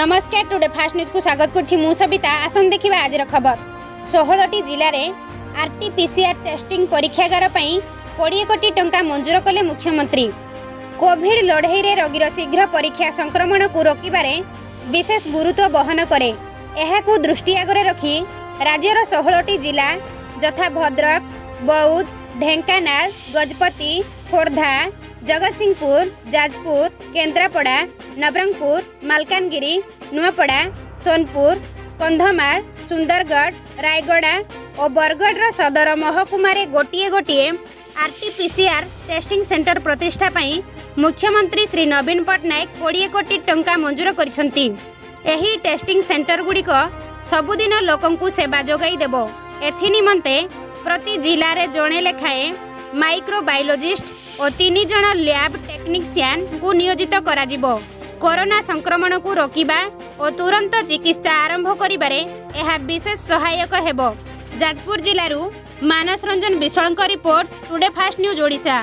নমস্কার today fast নিউজকু স্বাগত করছি মু সবিতা আসুন দেখিবা আজর খবর ষোহটি জেলার আরটিপিসিআর টেস্টিং পরীক্ষাগার পাই কোড়িয়ে কোটি টঙ্কা মঞ্জুর কলে মুখ্যমন্ত্রী কোভিড লড়াইরে রোগীর শীঘ্র পরীক্ষা সংক্রমণকু রোকিবার বিশেষ গুরুত্ব বহন করে এহাকু দৃষ্টি আগরে রখি রাজ্যর ষোহটি জেলা যথা ভদ্রক বৌদ্ধ ঢেঙ্কানাল গজপতি খোর্ধা ଜଗତସିଂହପୁର ଯାଜପୁର କେନ୍ଦ୍ରାପଡ଼ା ନବରଙ୍ଗପୁର ମାଲକାନଗିରି ନୂଆପଡ଼ା ସୋନପୁର କନ୍ଧମାଳ ସୁନ୍ଦରଗଡ଼ ରାୟଗଡ଼ା ଓ ବରଗଡ଼ର ସଦର ମହକୁମାରେ ଗୋଟିଏ ଗୋଟିଏ R T P C R testing centre ପ୍ରତିଷ୍ଠା ପାଇଁ ମୁଖ୍ୟମନ୍ତ୍ରୀ ଶ୍ରୀ ନବୀନ ପଟ୍ଟନାୟକ କୋଡ଼ିଏ କୋଟି ଟଙ୍କା ମଞ୍ଜୁର କରିଛନ୍ତି ଏହି ଟେଷ୍ଟିଂ ସେଣ୍ଟରଗୁଡ଼ିକ ସବୁଦିନ ଲୋକଙ୍କୁ ସେବା ଯୋଗାଇ ଦେବ ଏଥିନିମନ୍ତେ ପ୍ରତି ଜିଲ୍ଲାରେ ଜଣେ ଲେଖାଏଁ ମାଇକ୍ରୋବାୟୋଲୋଜିଷ୍ଟ ଓ ତିନି ଜଣ ଲ୍ୟାବ୍ ଟେକ୍ନିସିଆନ୍ଙ୍କୁ ନିୟୋଜିତ କରାଯିବ କରୋନା ସଂକ୍ରମଣକୁ ରୋକିବା ଓ ତୁରନ୍ତ ଚିକିତ୍ସା ଆରମ୍ଭ କରିବାରେ ଏହା ବିଶେଷ ସହାୟକ ହେବ ଯାଜପୁର ଜିଲ୍ଲାରୁ ମାନସ ରଞ୍ଜନ ବିଶ୍ୱାଳଙ୍କ report today fast news Odisha